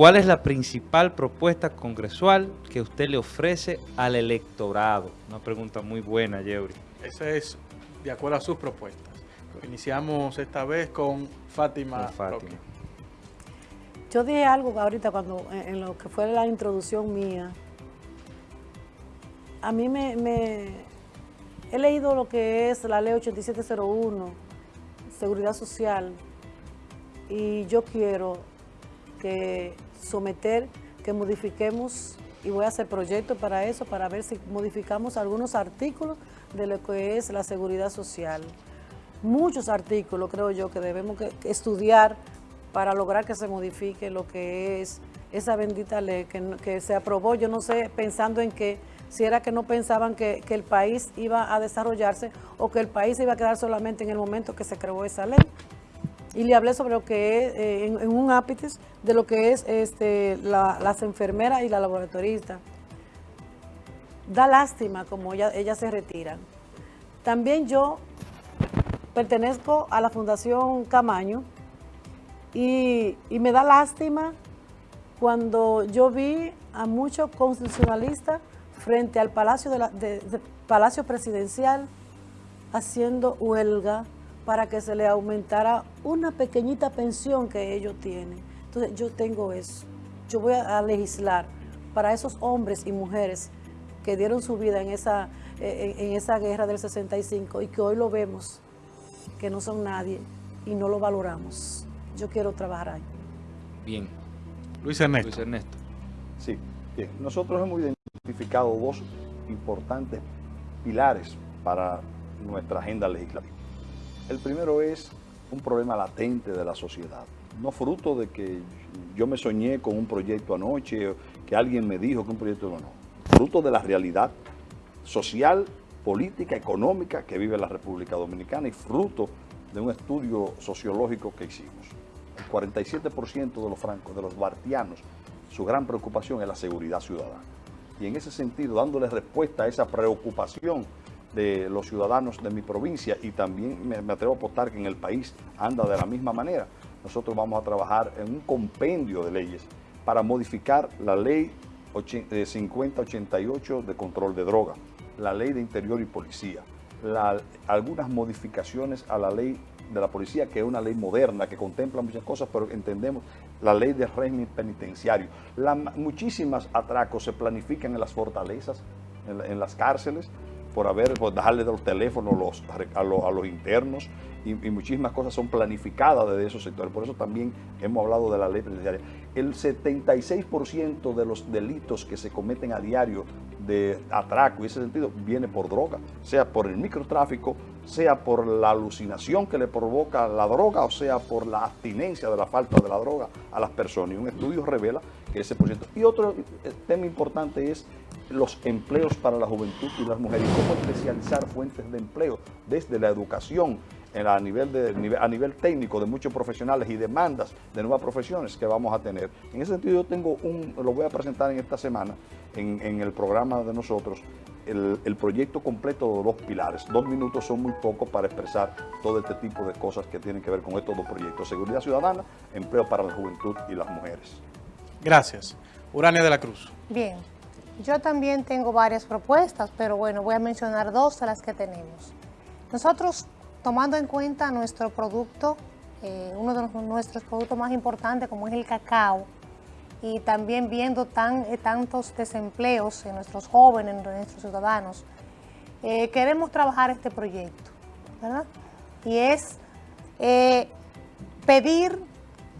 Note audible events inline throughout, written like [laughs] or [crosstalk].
¿Cuál es la principal propuesta congresual que usted le ofrece al electorado? Una pregunta muy buena, Yeuri. Esa es de acuerdo a sus propuestas. Iniciamos esta vez con Fátima. Con Fátima. Yo dije algo ahorita cuando en lo que fue la introducción mía. A mí me, me he leído lo que es la ley 8701, seguridad social, y yo quiero que someter, que modifiquemos, y voy a hacer proyectos para eso, para ver si modificamos algunos artículos de lo que es la seguridad social. Muchos artículos creo yo que debemos estudiar para lograr que se modifique lo que es esa bendita ley que, se aprobó, yo no sé, pensando en que si era que no pensaban que, el país iba a desarrollarse o que el país iba a quedar solamente en el momento que se creó esa ley. Y le hablé sobre lo que es, eh, en, un ápice, de lo que es este, las enfermeras y la laboratorista. Da lástima como ellas se retiran. También yo pertenezco a la Fundación Camaño, y, me da lástima cuando yo vi a muchos constitucionalistas frente al Palacio, de Palacio Presidencial haciendo huelga para que se le aumentara una pequeñita pensión que ellos tienen. Entonces yo tengo eso. Yo voy a, legislar para esos hombres y mujeres que dieron su vida en esa, en esa guerra del 65 y que hoy lo vemos, que no son nadie y no lo valoramos yo quiero trabajar ahí. Bien. Luis Ernesto. Luis Ernesto. Sí, bien. Nosotros hemos identificado dos importantes pilares para nuestra agenda legislativa. El primero es un problema latente de la sociedad, no fruto de que yo me soñé con un proyecto anoche, que alguien me dijo que un proyecto no, no. Fruto de la realidad social, política, económica que vive la República Dominicana y fruto de un estudio sociológico que hicimos. 47% de los francos, de los bartianos, su gran preocupación es la seguridad ciudadana. Y en ese sentido, dándole respuesta a esa preocupación de los ciudadanos de mi provincia y también me, atrevo a apostar que en el país anda de la misma manera, nosotros vamos a trabajar en un compendio de leyes para modificar la ley 5088 eh, de control de droga, la ley de interior y policía, algunas modificaciones a la ley de la policía, que es una ley moderna, que contempla muchas cosas, pero entendemos la ley de régimen penitenciario. La, muchísimas atracos se planifican en las fortalezas, en, las cárceles, por haber, por dejarle de los teléfonos los, a, los, internos y, muchísimas cosas son planificadas desde esos sectores. Por eso también hemos hablado de la ley penitenciaria. El 76% de los delitos que se cometen a diario de atraco y ese sentido viene por droga, sea por el microtráfico, sea por la alucinación que le provoca la droga o sea por la abstinencia de la falta de la droga a las personas. Y un estudio revela que ese por ciento. Y otro eh, tema importante es los empleos para la juventud y las mujeres, cómo especializar fuentes de empleo desde la educación, a nivel, de, a nivel técnico de muchos profesionales y demandas de nuevas profesiones que vamos a tener. En ese sentido yo tengo un, lo voy a presentar en esta semana en, el programa de nosotros, el, proyecto completo de dos pilares. Dos minutos son muy pocos para expresar todo este tipo de cosas que tienen que ver con estos dos proyectos. Seguridad ciudadana, empleo para la juventud y las mujeres. Gracias. Urania de la Cruz. Bien, yo también tengo varias propuestas, pero bueno, voy a mencionar dos de las que tenemos. Nosotros tomando en cuenta nuestro producto, eh, uno de nuestros productos más importantes como es el cacao, y también viendo tan, eh, tantos desempleos en nuestros jóvenes, en nuestros ciudadanos, eh, queremos trabajar este proyecto, ¿verdad? Y es pedir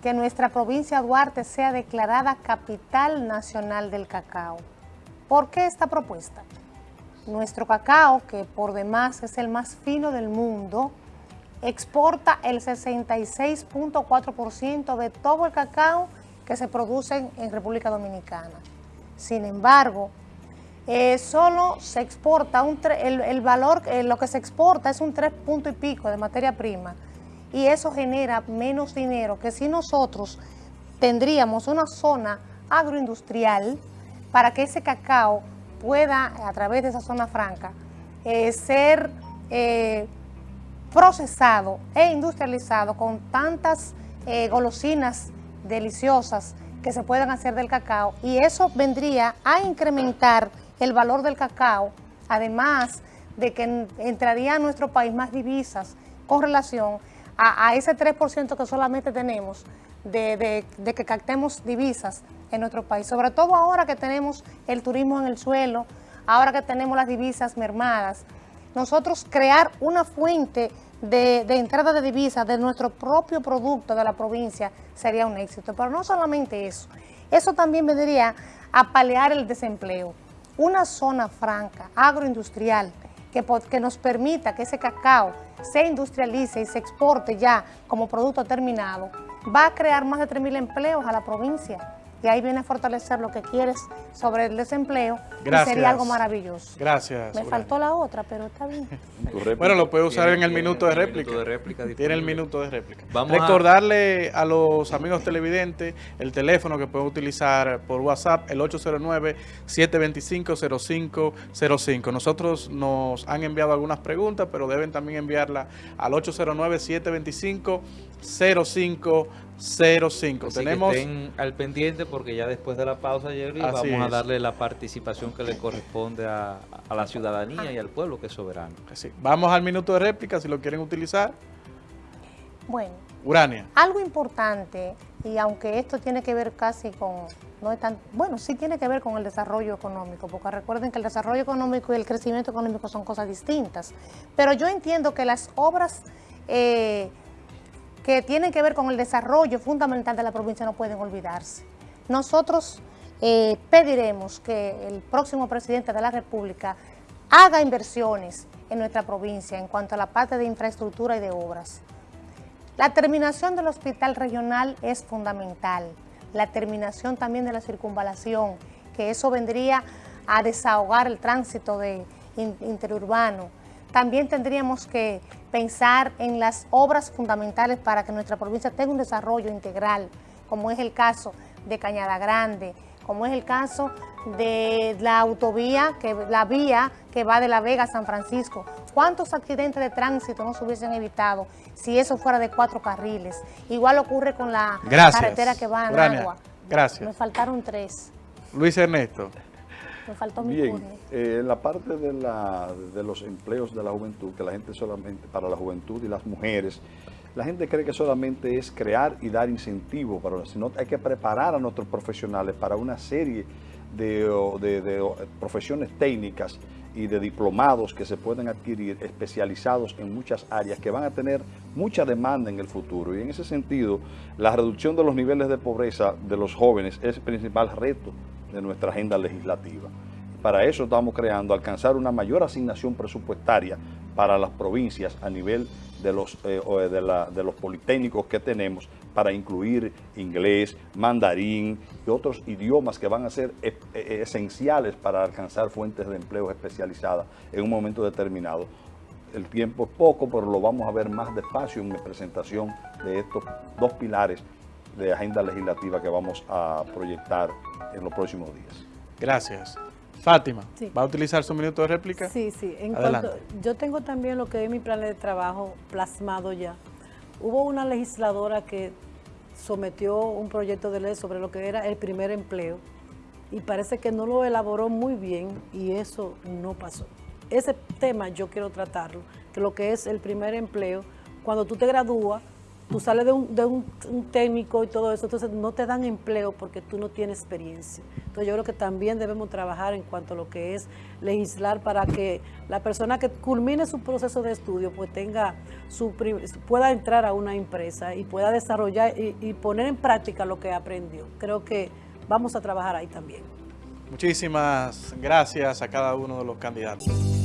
que nuestra provincia de Duarte sea declarada capital nacional del cacao. ¿Por qué esta propuesta? Nuestro cacao, que por demás es el más fino del mundo, exporta el 66.4% de todo el cacao que se produce en República Dominicana. Sin embargo, eh, solo se exporta, un el, valor, eh, lo que se exporta es un 3 punto y pico de materia prima y eso genera menos dinero que si nosotros tendríamos una zona agroindustrial para que ese cacao pueda, a través de esa zona franca, eh, ser eh, procesado e industrializado con tantas eh, golosinas deliciosas que se puedan hacer del cacao y eso vendría a incrementar el valor del cacao, además de que entraría a nuestro país más divisas con relación a, ese 3% que solamente tenemos de, de que captemos divisas en nuestro país, sobre todo ahora que tenemos el turismo en el suelo, ahora que tenemos las divisas mermadas, nosotros crear una fuente de, entrada de divisas de nuestro propio producto de la provincia sería un éxito. Pero no solamente eso, eso también vendría a paliar el desempleo. Una zona franca, agroindustrial, que, que nos permita que ese cacao se industrialice y se exporte ya como producto terminado, va a crear más de 3.000 empleos a la provincia y ahí viene a fortalecer lo que quieres sobre el desempleo Gracias. y sería algo maravilloso. Gracias. Me faltó la otra, pero está bien. [laughs] bueno, lo puede usar en el minuto de réplica. Tiene el minuto de réplica. Vamos Recordarle a... los amigos televidentes el teléfono que pueden utilizar por WhatsApp, el 809-725-0505. Nosotros nos han enviado algunas preguntas, pero deben también enviarla al 809-725-0505. 05. Tenemos... que estén al pendiente porque ya después de la pausa, Jerry, vamos a darle la participación que le corresponde a, la ciudadanía y al pueblo que es soberano. Vamos al minuto de réplica si lo quieren utilizar. Bueno. Urania. Algo importante, y aunque esto tiene que ver casi con, no es tan, bueno, sí tiene que ver con el desarrollo económico, porque recuerden que el desarrollo económico y el crecimiento económico son cosas distintas, pero yo entiendo que las obras eh, que tienen que ver con el desarrollo fundamental de la provincia no pueden olvidarse. Nosotros eh, pediremos que el próximo presidente de la República haga inversiones en nuestra provincia en cuanto a la parte de infraestructura y de obras. La terminación del hospital regional es fundamental, la terminación también de la circunvalación, que eso vendría a desahogar el tránsito de interurbano, también tendríamos que pensar en las obras fundamentales para que nuestra provincia tenga un desarrollo integral, como es el caso de Cañada Grande, como es el caso de la autovía, que, la vía que va de La Vega a San Francisco. ¿Cuántos accidentes de tránsito no se hubiesen evitado si eso fuera de cuatro carriles? Igual ocurre con la carretera que va a Agua. Gracias. Me faltaron tres. Luis Ernesto. Me faltó mi Bien, eh, en la parte de, la, de los empleos de la juventud, que la gente solamente, para la juventud y las mujeres, la gente cree que solamente es crear y dar incentivo, para, sino hay que preparar a nuestros profesionales para una serie de, de, profesiones técnicas y de diplomados que se pueden adquirir especializados en muchas áreas que van a tener mucha demanda en el futuro. Y en ese sentido, la reducción de los niveles de pobreza de los jóvenes es el principal reto de nuestra agenda legislativa. Para eso estamos creando alcanzar una mayor asignación presupuestaria para las provincias a nivel de los, eh, de, los politécnicos que tenemos para incluir inglés, mandarín y otros idiomas que van a ser e, e, esenciales para alcanzar fuentes de empleo especializadas en un momento determinado. El tiempo es poco, pero lo vamos a ver más despacio en mi presentación de estos dos pilares de agenda legislativa que vamos a proyectar en los próximos días. Gracias. Fátima, ¿va a utilizar su minuto de réplica? Sí, sí. En cuanto, yo tengo también lo que es mi plan de trabajo plasmado ya. Hubo una legisladora que sometió un proyecto de ley sobre lo que era el primer empleo y parece que no lo elaboró muy bien y eso no pasó. Ese tema yo quiero tratarlo, que lo que es el primer empleo, cuando tú te gradúas, tú sales de, un, de un, técnico y todo eso, entonces no te dan empleo porque tú no tienes experiencia. Entonces yo creo que también debemos trabajar en cuanto a lo que es legislar para que la persona que culmine su proceso de estudio pues tenga su pueda entrar a una empresa y pueda desarrollar y, y poner en práctica lo que aprendió. Creo que vamos a trabajar ahí también. Muchísimas gracias a cada uno de los candidatos.